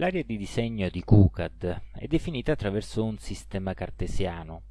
L'area di disegno di QCAD è definita attraverso un sistema cartesiano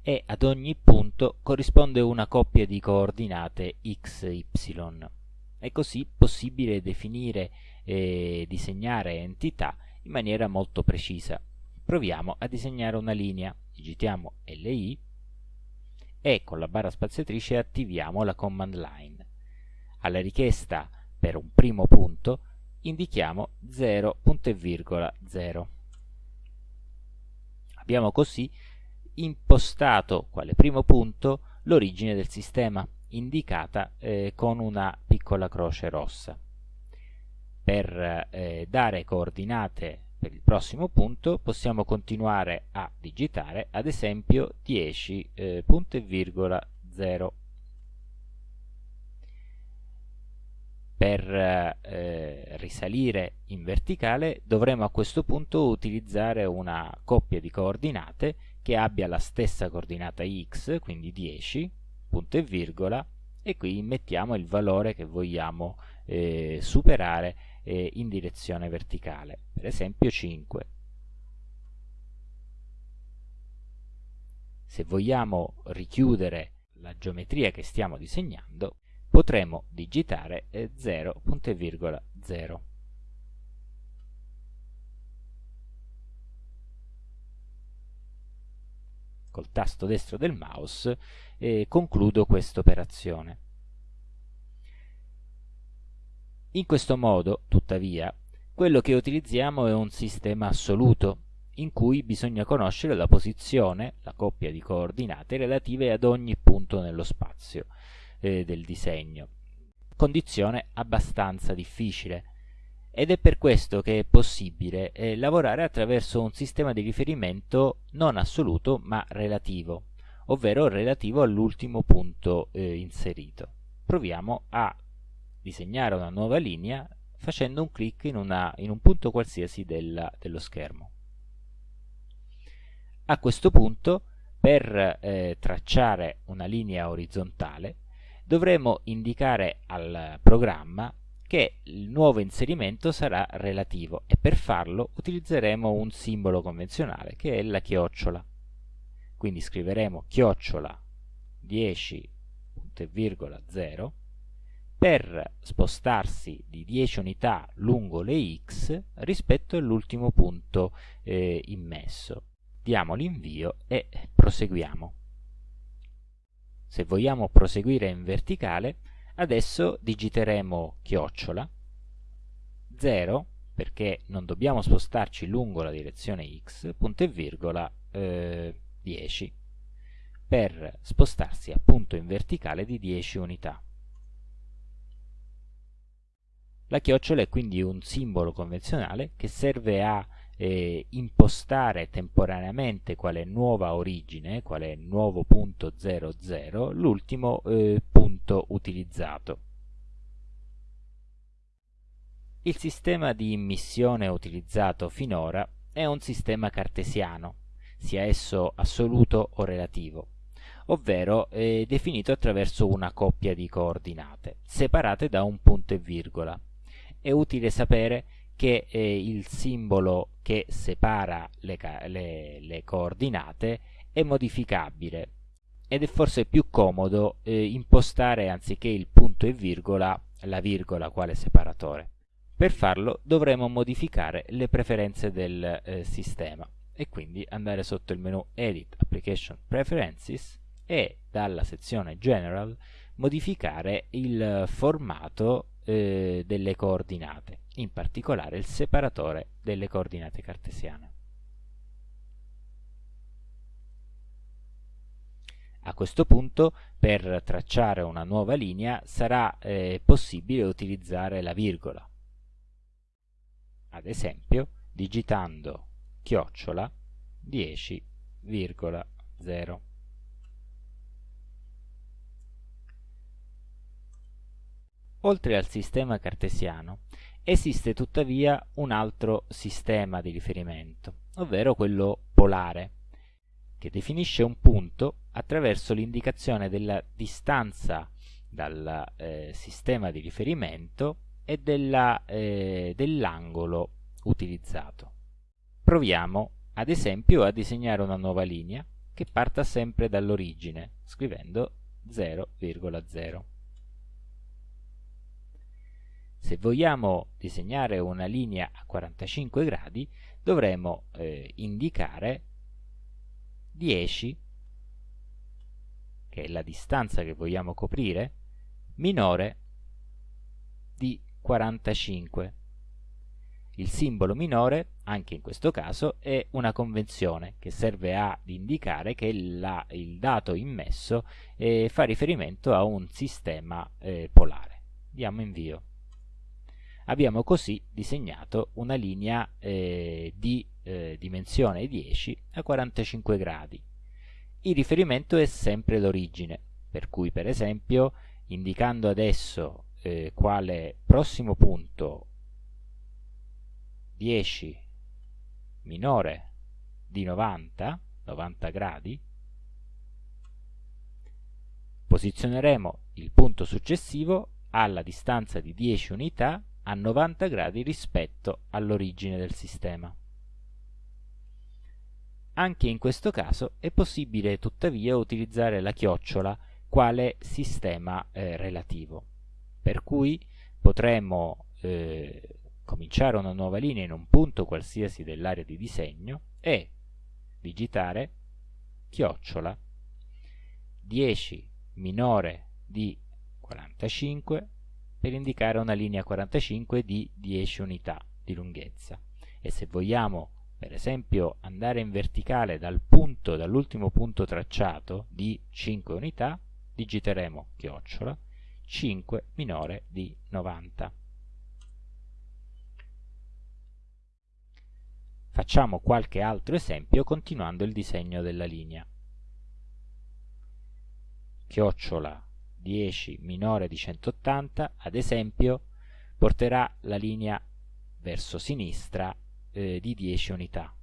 e ad ogni punto corrisponde una coppia di coordinate x, y. È così possibile definire e disegnare entità in maniera molto precisa. Proviamo a disegnare una linea, digitiamo LI e con la barra spaziatrice attiviamo la command line. Alla richiesta per un primo punto indichiamo 0.0. Abbiamo così impostato quale primo punto l'origine del sistema, indicata eh, con una piccola croce rossa. Per eh, dare coordinate per il prossimo punto possiamo continuare a digitare ad esempio 10.0 per eh, risalire in verticale dovremo a questo punto utilizzare una coppia di coordinate che abbia la stessa coordinata x, quindi 10, punto e virgola, e qui mettiamo il valore che vogliamo eh, superare eh, in direzione verticale, per esempio 5. Se vogliamo richiudere la geometria che stiamo disegnando, potremo digitare 0.0. Eh, Col tasto destro del mouse eh, concludo questa operazione. In questo modo, tuttavia, quello che utilizziamo è un sistema assoluto, in cui bisogna conoscere la posizione, la coppia di coordinate relative ad ogni punto nello spazio eh, del disegno. Condizione abbastanza difficile ed è per questo che è possibile eh, lavorare attraverso un sistema di riferimento non assoluto ma relativo, ovvero relativo all'ultimo punto eh, inserito. Proviamo a disegnare una nuova linea facendo un clic in, una, in un punto qualsiasi della, dello schermo. A questo punto, per eh, tracciare una linea orizzontale, dovremo indicare al programma che il nuovo inserimento sarà relativo e per farlo utilizzeremo un simbolo convenzionale che è la chiocciola. Quindi scriveremo chiocciola 10.0 per spostarsi di 10 unità lungo le x rispetto all'ultimo punto eh, immesso. Diamo l'invio e proseguiamo. Se vogliamo proseguire in verticale, adesso digiteremo chiocciola 0 perché non dobbiamo spostarci lungo la direzione x, punto e virgola eh, 10 per spostarsi appunto in verticale di 10 unità. La chiocciola è quindi un simbolo convenzionale che serve a eh, impostare temporaneamente quale nuova origine, quale nuovo punto 00, l'ultimo eh, punto utilizzato. Il sistema di immissione utilizzato finora è un sistema cartesiano, sia esso assoluto o relativo, ovvero è definito attraverso una coppia di coordinate, separate da un punto e virgola. È utile sapere che eh, il simbolo che separa le, le, le, coordinate è modificabile ed è forse più comodo eh, impostare anziché il punto e virgola la virgola quale separatore. Per farlo dovremo modificare le preferenze del eh, sistema e quindi andare sotto il menu Edit Application Preferences e dalla sezione General modificare il formato eh, delle coordinate, in particolare il separatore delle coordinate cartesiane. A questo punto, per tracciare una nuova linea, sarà eh, possibile utilizzare la virgola. Ad esempio, digitando chiocciola 10,0. Oltre al sistema cartesiano, esiste tuttavia un altro sistema di riferimento, ovvero quello polare, che definisce un punto attraverso l'indicazione della distanza dal eh, sistema di riferimento e eh, dell'angolo utilizzato. Proviamo ad esempio a disegnare una nuova linea che parta sempre dall'origine, scrivendo 0,0. Se vogliamo disegnare una linea a 45 gradi, dovremo eh, indicare 10, che è la distanza che vogliamo coprire, minore di 45. Il simbolo minore, anche in questo caso, è una convenzione che serve ad indicare che la, il dato immesso eh, fa riferimento a un sistema eh, polare. Diamo invio. Abbiamo così disegnato una linea eh, di eh, dimensione 10 a 45 gradi. Il riferimento è sempre l'origine, per cui per esempio indicando adesso eh, quale prossimo punto 10 minore di 90, 90 gradi, posizioneremo il punto successivo alla distanza di 10 unità a 90 gradi rispetto all'origine del sistema. Anche in questo caso è possibile tuttavia utilizzare la chiocciola quale sistema eh, relativo, per cui potremo eh, cominciare una nuova linea in un punto qualsiasi dell'area di disegno e digitare chiocciola 10 minore di 45 per indicare una linea 45 di 10 unità di lunghezza e se vogliamo per esempio andare in verticale dal punto dall'ultimo punto tracciato di 5 unità digiteremo chiocciola 5 minore di 90 Facciamo qualche altro esempio continuando il disegno della linea. Chiocciola 10 minore di 180, ad esempio, porterà la linea verso sinistra eh, di 10 unità.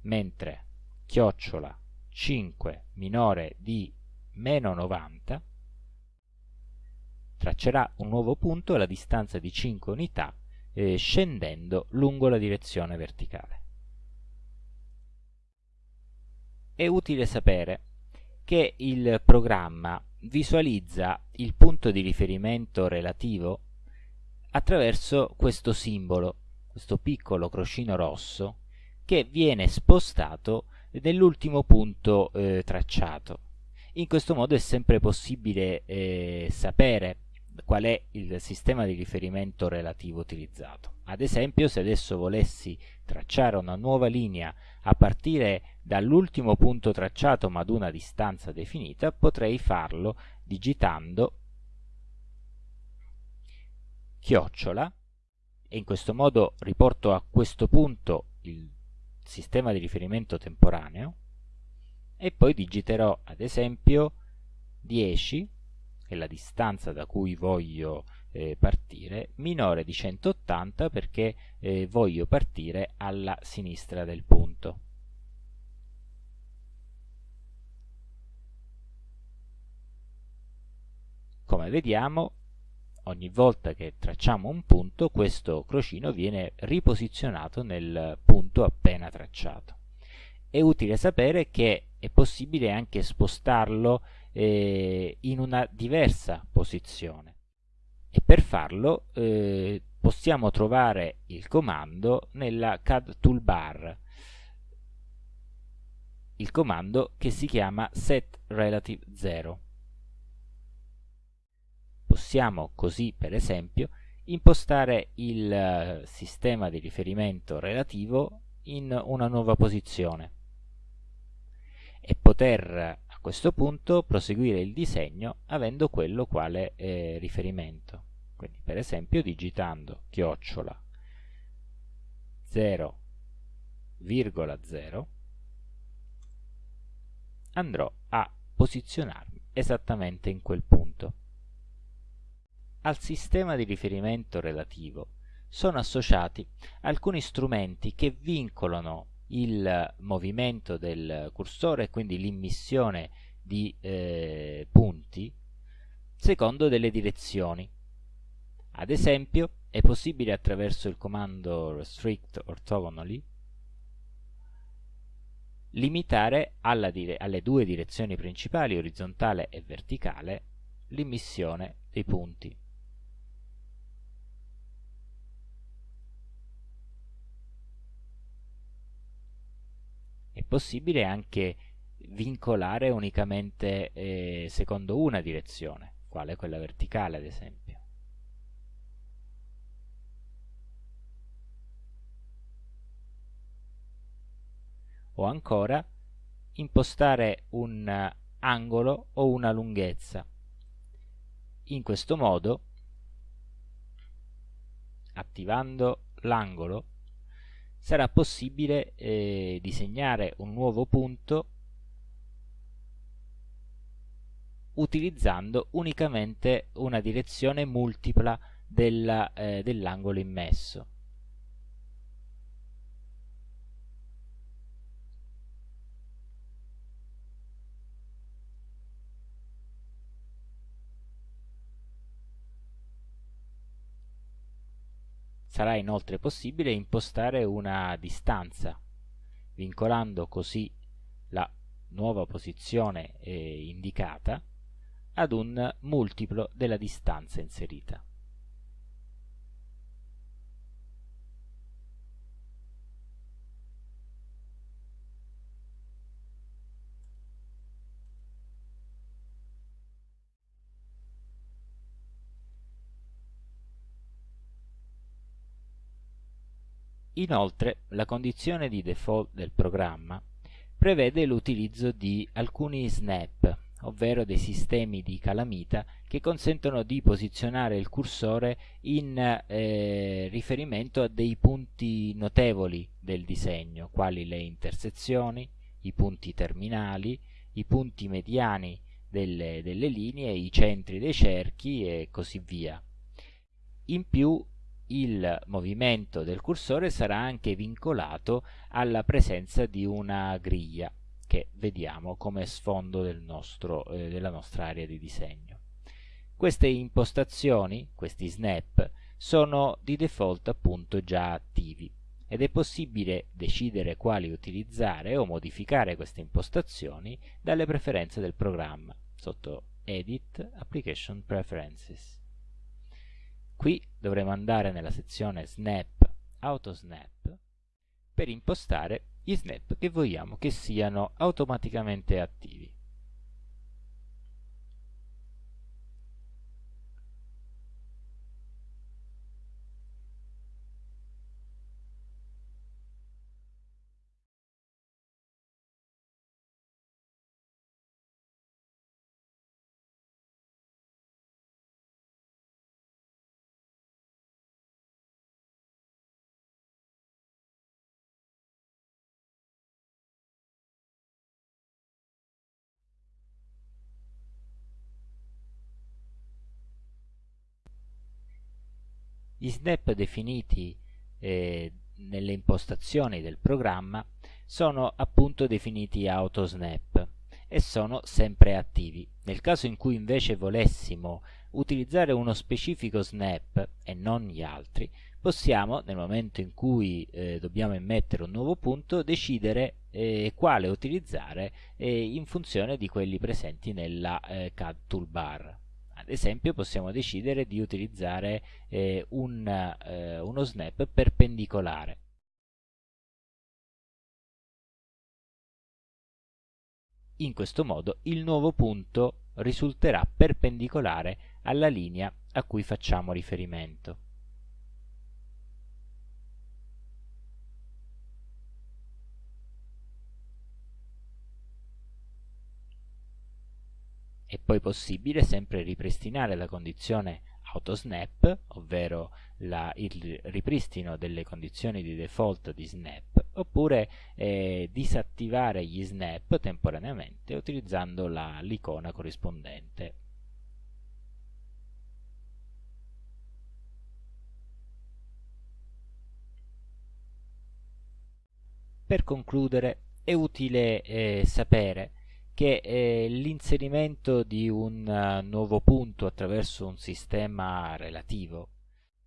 Mentre chiocciola 5 minore di meno 90 traccerà un nuovo punto alla distanza di 5 unità eh, scendendo lungo la direzione verticale. È utile sapere che il programma visualizza il punto di riferimento relativo attraverso questo simbolo, questo piccolo crocino rosso, che viene spostato nell'ultimo punto eh, tracciato. In questo modo è sempre possibile eh, sapere qual è il sistema di riferimento relativo utilizzato. Ad esempio, se adesso volessi tracciare una nuova linea a partire dall'ultimo punto tracciato ma ad una distanza definita, potrei farlo digitando chiocciola e in questo modo riporto a questo punto il sistema di riferimento temporaneo e poi digiterò ad esempio 10 è la distanza da cui voglio eh, partire, minore di 180 perché eh, voglio partire alla sinistra del punto. Come vediamo, ogni volta che tracciamo un punto, questo crocino viene riposizionato nel punto appena tracciato. È utile sapere che è possibile anche spostarlo eh, in una diversa posizione. E per farlo eh, possiamo trovare il comando nella CAD toolbar. Il comando che si chiama set relative 0 possiamo così per esempio impostare il uh, sistema di riferimento relativo in una nuova posizione. E poter a questo punto proseguire il disegno avendo quello quale eh, riferimento. Quindi per esempio digitando chiocciola 0,0 andrò a posizionarmi esattamente in quel punto. Al sistema di riferimento relativo sono associati alcuni strumenti che vincolano il movimento del cursore e quindi l'immissione di eh, punti secondo delle direzioni. Ad esempio, è possibile attraverso il comando restrict orthogonally limitare alle due direzioni principali, orizzontale e verticale, l'immissione dei punti. È possibile anche vincolare unicamente eh, secondo una direzione, quale quella verticale ad esempio. O ancora impostare un angolo o una lunghezza. In questo modo, attivando l'angolo, sarà possibile eh, disegnare un nuovo punto utilizzando unicamente una direzione multipla eh, dell'angolo immesso. Sarà inoltre possibile impostare una distanza, vincolando così la nuova posizione eh, indicata ad un multiplo della distanza inserita. Inoltre, la condizione di default del programma prevede l'utilizzo di alcuni snap, ovvero dei sistemi di calamita che consentono di posizionare il cursore in eh, riferimento a dei punti notevoli del disegno, quali le intersezioni, i punti terminali, i punti mediani delle, delle linee, i centri dei cerchi e così via. In più il movimento del cursore sarà anche vincolato alla presenza di una griglia che vediamo come sfondo del nostro, eh, della nostra area di disegno. Queste impostazioni, questi snap, sono di default appunto già attivi ed è possibile decidere quali utilizzare o modificare queste impostazioni dalle preferenze del programma sotto Edit Application Preferences. Qui dovremo andare nella sezione Snap, AutoSnap, per impostare gli snap che vogliamo che siano automaticamente attivi. Gli snap definiti eh, nelle impostazioni del programma sono appunto definiti autosnap e sono sempre attivi. Nel caso in cui invece volessimo utilizzare uno specifico snap e non gli altri, possiamo, nel momento in cui eh, dobbiamo immettere un nuovo punto, decidere eh, quale utilizzare eh, in funzione di quelli presenti nella eh, CAD toolbar ad esempio possiamo decidere di utilizzare eh, un, eh, uno snap perpendicolare. In questo modo il nuovo punto risulterà perpendicolare alla linea a cui facciamo riferimento. È poi possibile sempre ripristinare la condizione autosnap, ovvero la, il ripristino delle condizioni di default di snap, oppure eh, disattivare gli snap temporaneamente utilizzando l'icona corrispondente. Per concludere è utile eh, sapere che eh, l'inserimento di un uh, nuovo punto attraverso un sistema relativo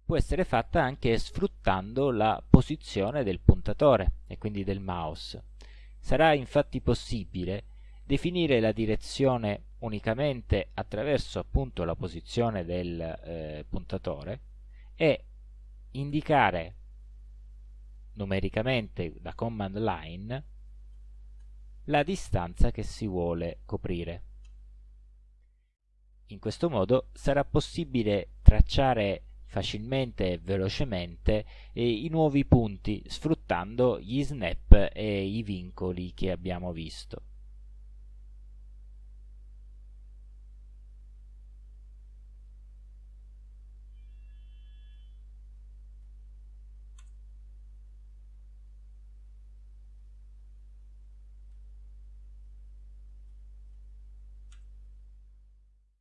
può essere fatta anche sfruttando la posizione del puntatore e quindi del mouse. Sarà infatti possibile definire la direzione unicamente attraverso appunto la posizione del eh, puntatore e indicare numericamente da command line la distanza che si vuole coprire. In questo modo sarà possibile tracciare facilmente e velocemente eh, i nuovi punti sfruttando gli snap e i vincoli che abbiamo visto.